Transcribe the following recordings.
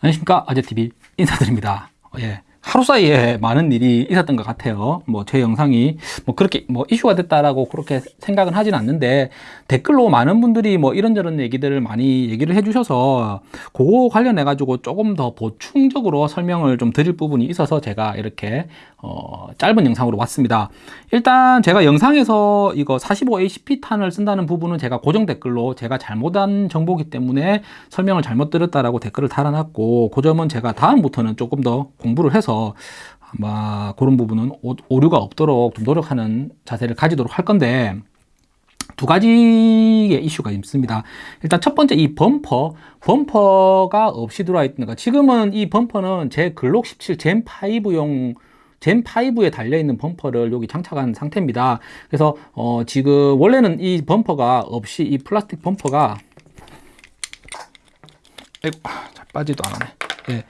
안녕하십니까 아재TV 인사드립니다 예. 하루 사이에 많은 일이 있었던 것 같아요. 뭐 제 영상이 뭐 그렇게 뭐 이슈가 됐다라고 그렇게 생각은 하진 않는데 댓글로 많은 분들이 뭐 이런저런 얘기들을 많이 얘기를 해 주셔서 그거 관련해 가지고 조금 더 보충적으로 설명을 좀 드릴 부분이 있어서 제가 이렇게 어 짧은 영상으로 왔습니다. 일단 제가 영상에서 이거 45ACP 탄을 쓴다는 부분은 제가 고정 댓글로 제가 잘못한 정보기 때문에 설명을 잘못 들었다라고 댓글을 달아놨고 그 점은 제가 다음부터는 조금 더 공부를 해서 아마 그런 부분은 오류가 없도록 좀 노력하는 자세를 가지도록 할 건데 두 가지의 이슈가 있습니다. 일단 첫 번째 이 범퍼, 범퍼가 없이 들어와 있는 거. 지금은 이 범퍼는 제 글록 17 젠5용 젠5에 달려있는 범퍼를 여기 장착한 상태입니다. 그래서 어 지금 원래는 이 범퍼가 없이 이 플라스틱 범퍼가 아이고 잘 빠지도 않네. 예.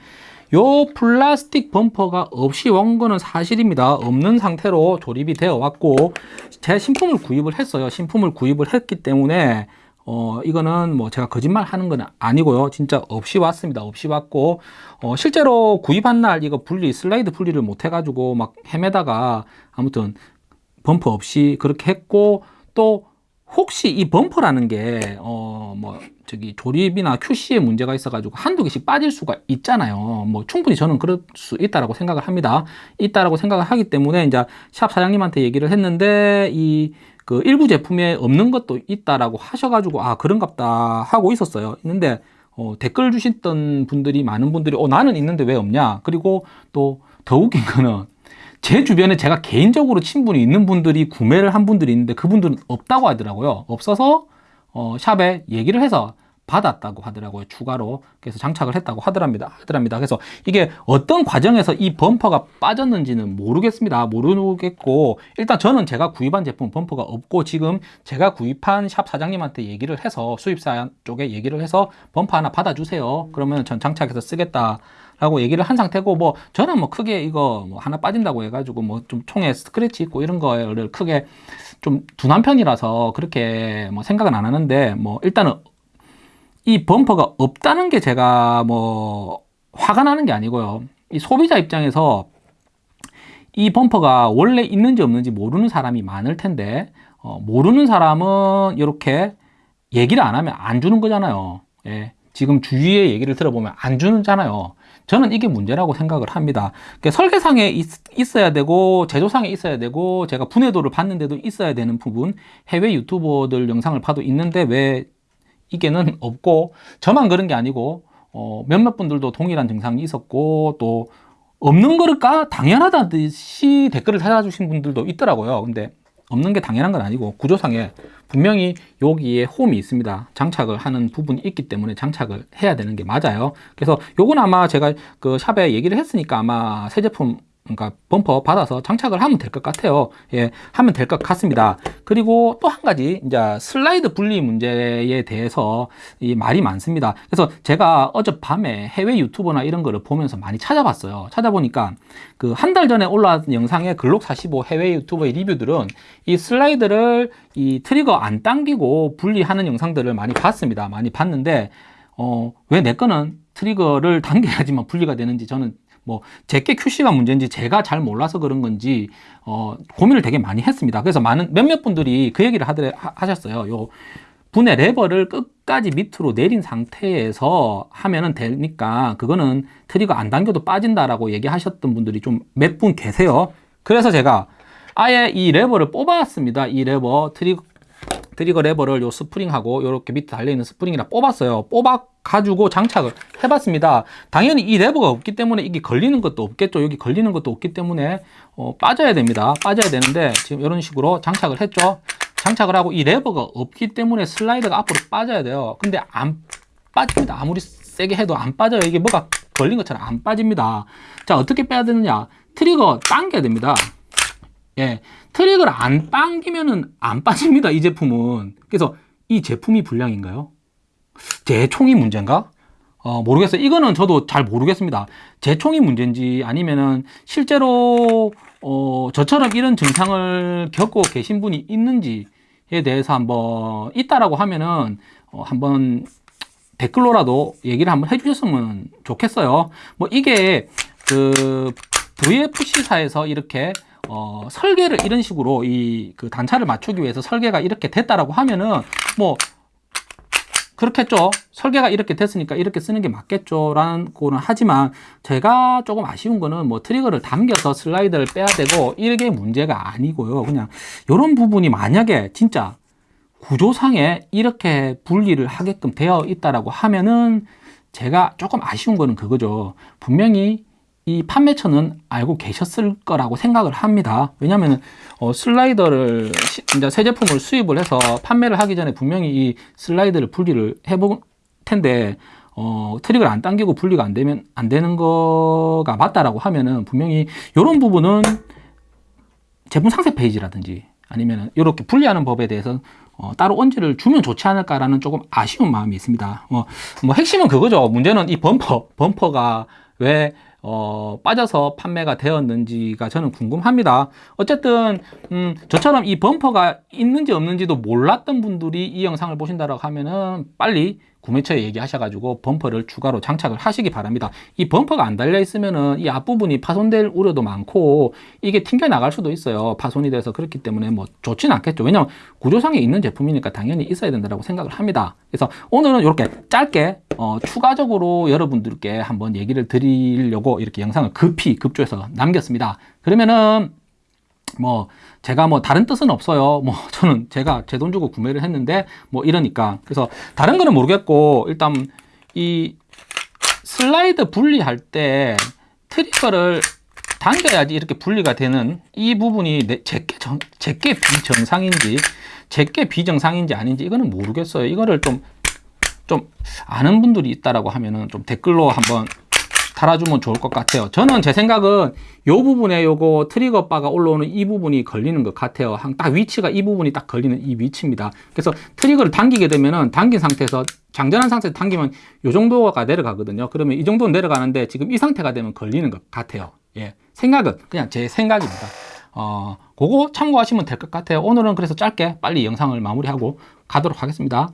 요 플라스틱 범퍼가 없이 온 거는 사실입니다. 없는 상태로 조립이 되어 왔고 제 신품을 구입을 했어요. 신품을 구입을 했기 때문에 어 이거는 뭐 제가 거짓말 하는 건 아니고요. 진짜 없이 왔습니다. 없이 왔고 어 실제로 구입한 날 이거 분리 슬라이드 분리를 못 해가지고 막 헤매다가 아무튼 범퍼 없이 그렇게 했고 또 혹시 이 범퍼라는 게 어 뭐 저기 조립이나 QC에 문제가 있어 가지고 한두 개씩 빠질 수가 있잖아요. 뭐 충분히 저는 그럴 수 있다라고 생각을 합니다. 있다라고 생각을 하기 때문에 이제 샵 사장님한테 얘기를 했는데 이 그 일부 제품에 없는 것도 있다라고 하셔가지고 아 그런갑다 하고 있었어요. 있는데 어, 댓글 주셨던 분들이 많은 분들이 어 나는 있는데 왜 없냐? 그리고 또 더 웃긴 거는 제 주변에 제가 개인적으로 친분이 있는 분들이 구매를 한 분들이 있는데 그분들은 없다고 하더라고요. 없어서 어, 샵에 얘기를 해서 받았다고 하더라고요. 추가로 그래서 장착을 했다고 하더랍니다. 하더랍니다. 그래서 이게 어떤 과정에서 이 범퍼가 빠졌는지는 모르겠습니다. 모르겠고 일단 저는 제가 구입한 제품 범퍼가 없고 지금 제가 구입한 샵 사장님한테 얘기를 해서 수입사 쪽에 얘기를 해서 범퍼 하나 받아주세요. 그러면 전 장착해서 쓰겠다 라고 얘기를 한 상태고 뭐 저는 뭐 크게 이거 뭐 하나 빠진다고 해가지고 뭐 좀 총에 스크래치 있고 이런 거를 크게 좀 둔한 편이라서 그렇게 뭐 생각은 안 하는데 뭐 일단은 이 범퍼가 없다는 게 제가 뭐 화가 나는 게 아니고요. 이 소비자 입장에서 이 범퍼가 원래 있는지 없는지 모르는 사람이 많을 텐데 어, 모르는 사람은 이렇게 얘기를 안 하면 안 주는 거잖아요. 예. 지금 주위의 얘기를 들어보면 안 주는잖아요 저는 이게 문제라고 생각을 합니다. 그러니까 설계상에 있, 어야 되고 제조상에 있어야 되고 제가 분해도를 봤는데도 있어야 되는 부분 해외 유튜버들 영상을 봐도 있는데 왜 이게는 없고 저만 그런 게 아니고 어, 몇몇 분들도 동일한 증상이 있었고 또 없는 거를까? 당연하다듯이 댓글을 달아주신 분들도 있더라고요. 근데 없는 게 당연한 건 아니고 구조상에 분명히 여기에 홈이 있습니다. 장착을 하는 부분이 있기 때문에 장착을 해야 되는 게 맞아요. 그래서 요건 아마 제가 그 샵에 얘기를 했으니까 아마 새 제품 그러니까 범퍼 받아서 장착을 하면 될 것 같아요. 예 하면 될 것 같습니다. 그리고 또 한 가지 이제 슬라이드 분리 문제에 대해서 이 말이 많습니다. 그래서 제가 어젯밤에 해외 유튜버나 이런 거를 보면서 많이 찾아봤어요. 찾아보니까 그 한 달 전에 올라왔던 영상의 글록 45 해외 유튜버의 리뷰들은 이 슬라이드를 이 트리거 안 당기고 분리하는 영상들을 많이 봤습니다. 많이 봤는데 어, 왜 내 거는 트리거를 당겨야지만 분리가 되는지 저는 뭐 제게 QC가 문제인지 제가 잘 몰라서 그런 건지 어, 고민을 되게 많이 했습니다. 그래서 많은 몇몇 분들이 그 얘기를 하더래, 하셨어요. 요 분해 레버를 끝까지 밑으로 내린 상태에서 하면은 되니까 그거는 트리거 안 당겨도 빠진다라고 얘기하셨던 분들이 좀 몇 분 계세요. 그래서 제가 아예 이 레버를 뽑았습니다. 이 레버 트리거 트리거 레버를 요 스프링하고 이렇게 밑에 달려있는 스프링이랑 뽑았어요. 뽑아 가지고 장착을 해봤습니다. 당연히 이 레버가 없기 때문에 이게 걸리는 것도 없겠죠. 여기 걸리는 것도 없기 때문에 어, 빠져야 됩니다. 빠져야 되는데 지금 이런 식으로 장착을 했죠. 장착을 하고 이 레버가 없기 때문에 슬라이드가 앞으로 빠져야 돼요. 근데 안 빠집니다. 아무리 세게 해도 안 빠져요. 이게 뭐가 걸린 것처럼 안 빠집니다. 자 어떻게 빼야 되느냐. 트리거 당겨야 됩니다 예, 트릭을 안 당기면은 안 빠집니다. 이 제품은. 그래서 이 제품이 불량인가요? 제 총이 문제인가? 어, 모르겠어요. 이거는 저도 잘 모르겠습니다. 제 총이 문제인지 아니면은 실제로 어, 저처럼 이런 증상을 겪고 계신 분이 있는지에 대해서 한번 있다라고 하면은 어, 한번 댓글로라도 얘기를 한번 해주셨으면 좋겠어요. 뭐 이게 그 VFC사에서 이렇게 어, 설계를 이런 식으로 이 그 단차를 맞추기 위해서 설계가 이렇게 됐다라고 하면은 뭐 그렇겠죠. 설계가 이렇게 됐으니까 이렇게 쓰는 게 맞겠죠 라는 거는 하지만 제가 조금 아쉬운 거는 뭐 트리거를 당겨서 슬라이드를 빼야 되고 이게 문제가 아니고요. 그냥 이런 부분이 만약에 진짜 구조상에 이렇게 분리를 하게끔 되어 있다라고 하면은 제가 조금 아쉬운 거는 그거죠. 분명히 이 판매처는 알고 계셨을 거라고 생각을 합니다. 왜냐하면 어, 슬라이더를 시- 이제 새 제품을 수입을 해서 판매를 하기 전에 분명히 이 슬라이드를 분리를 해볼 텐데 어, 트릭을 안 당기고 분리가 안 되면 안 되는 거가 맞다라고 하면은 분명히 이런 부분은 제품 상세 페이지라든지 아니면 이렇게 분리하는 법에 대해서 어, 따로 언지를 주면 좋지 않을까라는 조금 아쉬운 마음이 있습니다. 어, 뭐 핵심은 그거죠. 문제는 이 범퍼, 범퍼가 왜 어, 빠져서 판매가 되었는지가 저는 궁금합니다. 어쨌든 음, 저처럼 이 범퍼가 있는지 없는지도 몰랐던 분들이 이 영상을 보신다고 하면은 빨리 구매처에 얘기하셔가지고 범퍼를 추가로 장착을 하시기 바랍니다. 이 범퍼가 안 달려 있으면은 이 앞부분이 파손될 우려도 많고 이게 튕겨 나갈 수도 있어요. 파손이 돼서 그렇기 때문에 뭐 좋지는 않겠죠. 왜냐면 구조상에 있는 제품이니까 당연히 있어야 된다고 생각을 합니다. 그래서 오늘은 이렇게 짧게 어, 추가적으로 여러분들께 한번 얘기를 드리려고 이렇게 영상을 급히 급조해서 남겼습니다. 그러면은 뭐 제가 뭐 다른 뜻은 없어요. 뭐 저는 제가 제 돈 주고 구매를 했는데 뭐 이러니까 그래서 다른 거는 모르겠고 일단 이 슬라이드 분리할 때 트리거를 당겨야지 이렇게 분리가 되는 이 부분이 내, 제게 정, 제게 비정상인지 제게 비정상인지 아닌지 이거는 모르겠어요. 이거를 좀 좀 아는 분들이 있다라고 하면은 좀 댓글로 한번 달아주면 좋을 것 같아요. 저는 제 생각은 이 부분에 요거 트리거 바가 올라오는 이 부분이 걸리는 것 같아요. 한딱 위치가 이 부분이 딱 걸리는 이 위치입니다. 그래서 트리거를 당기게 되면은 당긴 상태에서 장전한 상태에서 당기면 요 정도가 내려가거든요. 그러면 이 정도는 내려가는데 지금 이 상태가 되면 걸리는 것 같아요. 예. 생각은 그냥 제 생각입니다. 어, 그거 참고하시면 될 것 같아요. 오늘은 그래서 짧게 빨리 영상을 마무리하고 가도록 하겠습니다.